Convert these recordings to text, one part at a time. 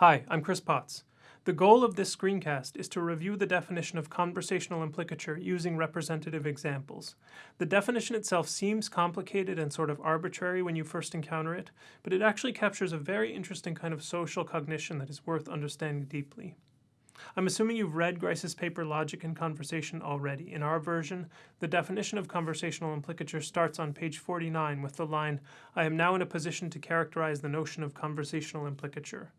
Hi, I'm Chris Potts. The goal of this screencast is to review the definition of conversational implicature using representative examples. The definition itself seems complicated and sort of arbitrary when you first encounter it, but it actually captures a very interesting kind of social cognition that is worth understanding deeply. I'm assuming you've read Grice's paper Logic and Conversation already. In our version, the definition of conversational implicature starts on page 49 with the line, I am now in a position to characterize the notion of conversational implicature.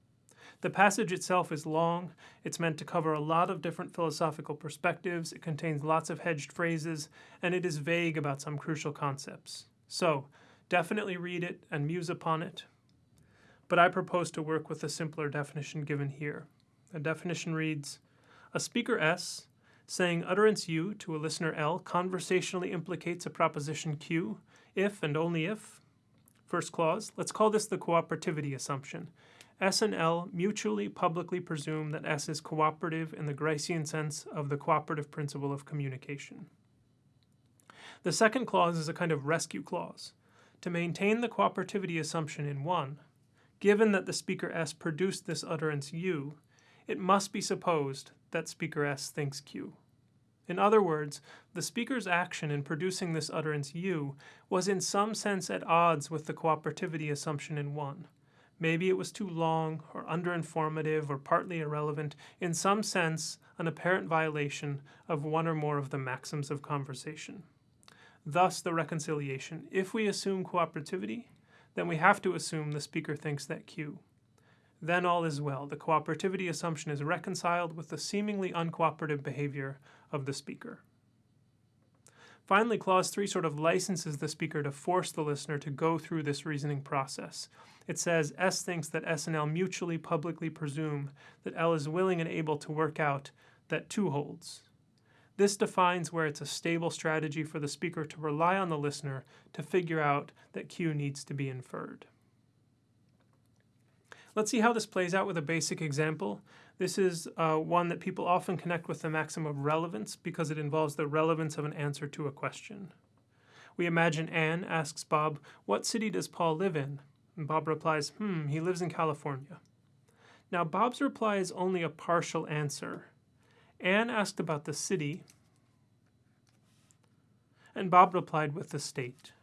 The passage itself is long, it's meant to cover a lot of different philosophical perspectives, it contains lots of hedged phrases, and it is vague about some crucial concepts. So, definitely read it and muse upon it, but I propose to work with the simpler definition given here. The definition reads, a speaker S saying utterance U to a listener L conversationally implicates a proposition Q if and only if. First clause, let's call this the cooperativity assumption. S and L mutually publicly presume that S is cooperative in the Gricean sense of the cooperative principle of communication. The second clause is a kind of rescue clause. To maintain the cooperativity assumption in 1, given that the speaker S produced this utterance U, it must be supposed that speaker S thinks Q. In other words, the speaker's action in producing this utterance U was in some sense at odds with the cooperativity assumption in 1. Maybe it was too long, or underinformative, or partly irrelevant, in some sense an apparent violation of one or more of the maxims of conversation. Thus the reconciliation. If we assume cooperativity, then we have to assume the speaker thinks that Q. Then all is well. The cooperativity assumption is reconciled with the seemingly uncooperative behavior of the speaker. Finally, Clause 3 sort of licenses the speaker to force the listener to go through this reasoning process. It says S thinks that S and L mutually publicly presume that L is willing and able to work out that 2 holds. This defines where it's a stable strategy for the speaker to rely on the listener to figure out that Q needs to be inferred. Let's see how this plays out with a basic example. This is uh, one that people often connect with the maxim of relevance because it involves the relevance of an answer to a question. We imagine Anne asks Bob, what city does Paul live in? And Bob replies, hmm, he lives in California. Now Bob's reply is only a partial answer. Anne asked about the city, and Bob replied with the state.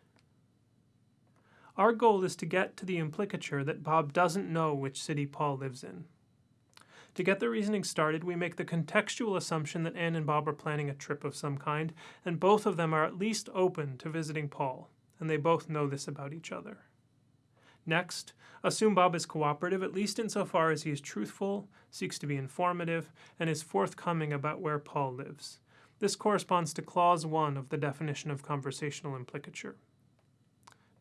Our goal is to get to the implicature that Bob doesn't know which city Paul lives in. To get the reasoning started, we make the contextual assumption that Anne and Bob are planning a trip of some kind, and both of them are at least open to visiting Paul, and they both know this about each other. Next, assume Bob is cooperative, at least insofar as he is truthful, seeks to be informative, and is forthcoming about where Paul lives. This corresponds to Clause 1 of the definition of conversational implicature.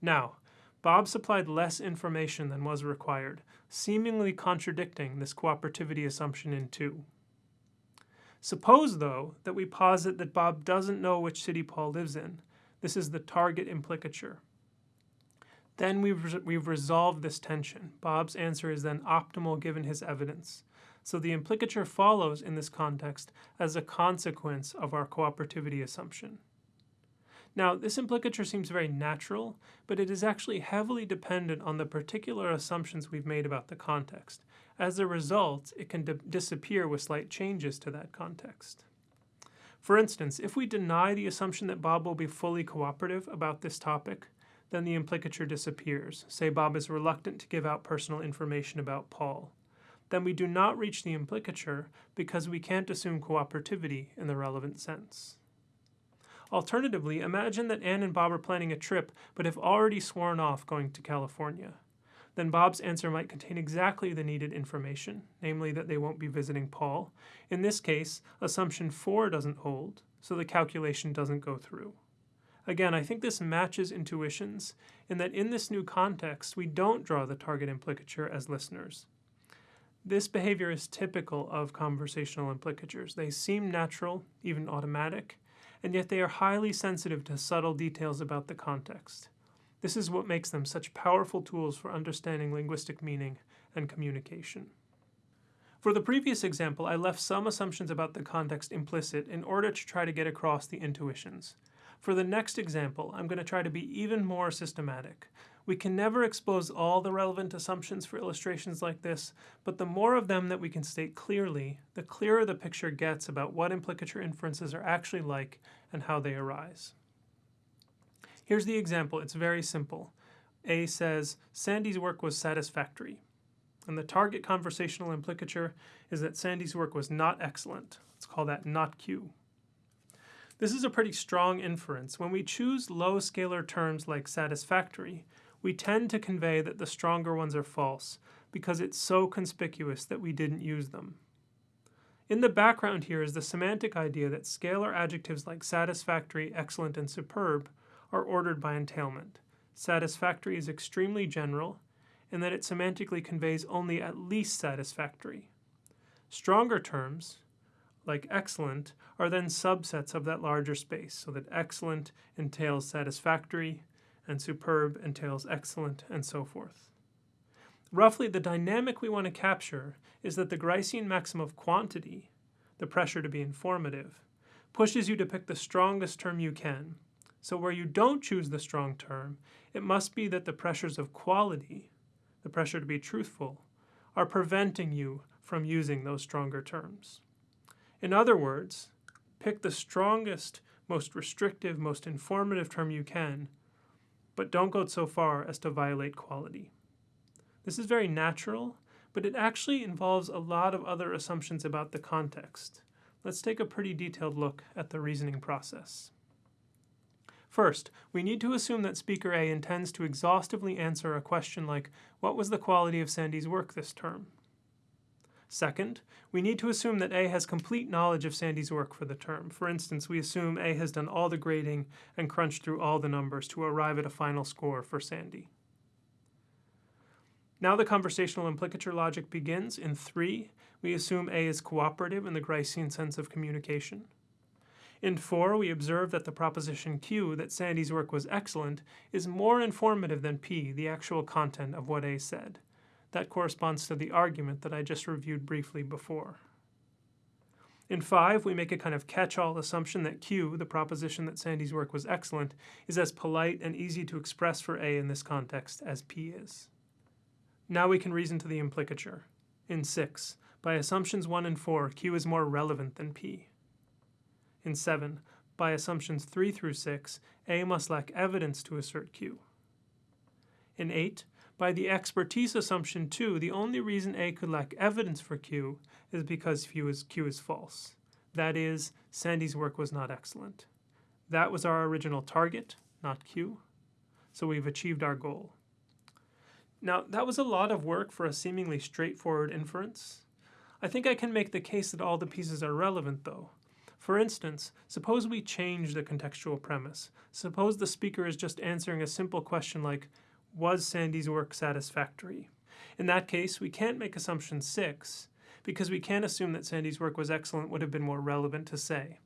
Now, Bob supplied less information than was required, seemingly contradicting this cooperativity assumption in 2. Suppose, though, that we posit that Bob doesn't know which city Paul lives in. This is the target implicature. Then we've, we've resolved this tension. Bob's answer is then optimal given his evidence. So the implicature follows in this context as a consequence of our cooperativity assumption. Now, this implicature seems very natural, but it is actually heavily dependent on the particular assumptions we've made about the context. As a result, it can disappear with slight changes to that context. For instance, if we deny the assumption that Bob will be fully cooperative about this topic, then the implicature disappears. Say Bob is reluctant to give out personal information about Paul. Then we do not reach the implicature because we can't assume cooperativity in the relevant sense. Alternatively, imagine that Anne and Bob are planning a trip but have already sworn off going to California. Then Bob's answer might contain exactly the needed information, namely that they won't be visiting Paul. In this case, assumption 4 doesn't hold, so the calculation doesn't go through. Again, I think this matches intuitions in that in this new context, we don't draw the target implicature as listeners. This behavior is typical of conversational implicatures. They seem natural, even automatic, and yet they are highly sensitive to subtle details about the context. This is what makes them such powerful tools for understanding linguistic meaning and communication. For the previous example, I left some assumptions about the context implicit in order to try to get across the intuitions. For the next example, I'm going to try to be even more systematic. We can never expose all the relevant assumptions for illustrations like this, but the more of them that we can state clearly, the clearer the picture gets about what implicature inferences are actually like and how they arise. Here's the example. It's very simple. A says, Sandy's work was satisfactory. And the target conversational implicature is that Sandy's work was not excellent. Let's call that not Q. This is a pretty strong inference. When we choose low scalar terms like satisfactory, we tend to convey that the stronger ones are false because it's so conspicuous that we didn't use them. In the background here is the semantic idea that scalar adjectives like satisfactory, excellent, and superb are ordered by entailment. Satisfactory is extremely general, and that it semantically conveys only at least satisfactory. Stronger terms, like excellent, are then subsets of that larger space, so that excellent entails satisfactory, and superb entails excellent, and so forth. Roughly, the dynamic we want to capture is that the Gricean maxim of quantity, the pressure to be informative, pushes you to pick the strongest term you can. So where you don't choose the strong term, it must be that the pressures of quality, the pressure to be truthful, are preventing you from using those stronger terms. In other words, pick the strongest, most restrictive, most informative term you can, but don't go so far as to violate quality. This is very natural, but it actually involves a lot of other assumptions about the context. Let's take a pretty detailed look at the reasoning process. First, we need to assume that speaker A intends to exhaustively answer a question like, what was the quality of Sandy's work this term? Second, we need to assume that A has complete knowledge of Sandy's work for the term. For instance, we assume A has done all the grading and crunched through all the numbers to arrive at a final score for Sandy. Now the conversational implicature logic begins. In 3, we assume A is cooperative in the Gricean sense of communication. In 4, we observe that the proposition Q, that Sandy's work was excellent, is more informative than P, the actual content of what A said. That corresponds to the argument that I just reviewed briefly before. In 5, we make a kind of catch-all assumption that Q, the proposition that Sandy's work was excellent, is as polite and easy to express for A in this context as P is. Now we can reason to the implicature. In 6, by assumptions 1 and 4, Q is more relevant than P. In 7, by assumptions 3 through 6, A must lack evidence to assert Q. In 8, by the expertise assumption too, the only reason A could lack evidence for Q is because Q is, Q is false. That is, Sandy's work was not excellent. That was our original target, not Q. So we've achieved our goal. Now, that was a lot of work for a seemingly straightforward inference. I think I can make the case that all the pieces are relevant, though. For instance, suppose we change the contextual premise. Suppose the speaker is just answering a simple question like, was Sandy's work satisfactory? In that case, we can't make assumption 6, because we can't assume that Sandy's work was excellent would have been more relevant to say.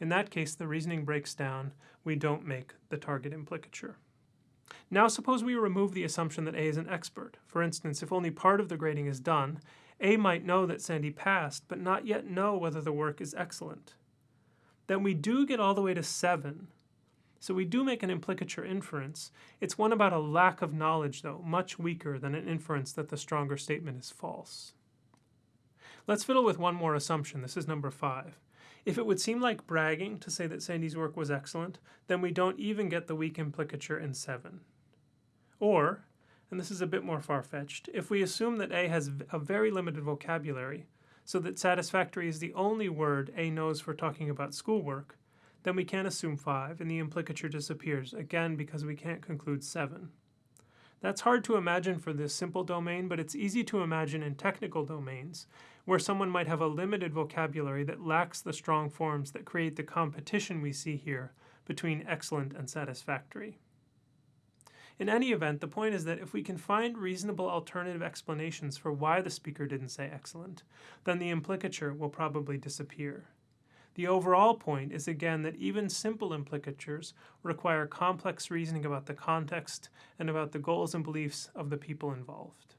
In that case, the reasoning breaks down. We don't make the target implicature. Now suppose we remove the assumption that A is an expert. For instance, if only part of the grading is done, A might know that Sandy passed, but not yet know whether the work is excellent. Then we do get all the way to 7, so we do make an implicature inference. It's one about a lack of knowledge, though, much weaker than an inference that the stronger statement is false. Let's fiddle with one more assumption. This is number five. If it would seem like bragging to say that Sandy's work was excellent, then we don't even get the weak implicature in 7. Or, and this is a bit more far-fetched, if we assume that A has a very limited vocabulary, so that satisfactory is the only word A knows for talking about schoolwork, then we can't assume 5, and the implicature disappears, again because we can't conclude 7. That's hard to imagine for this simple domain, but it's easy to imagine in technical domains, where someone might have a limited vocabulary that lacks the strong forms that create the competition we see here between excellent and satisfactory. In any event, the point is that if we can find reasonable alternative explanations for why the speaker didn't say excellent, then the implicature will probably disappear. The overall point is again that even simple implicatures require complex reasoning about the context and about the goals and beliefs of the people involved.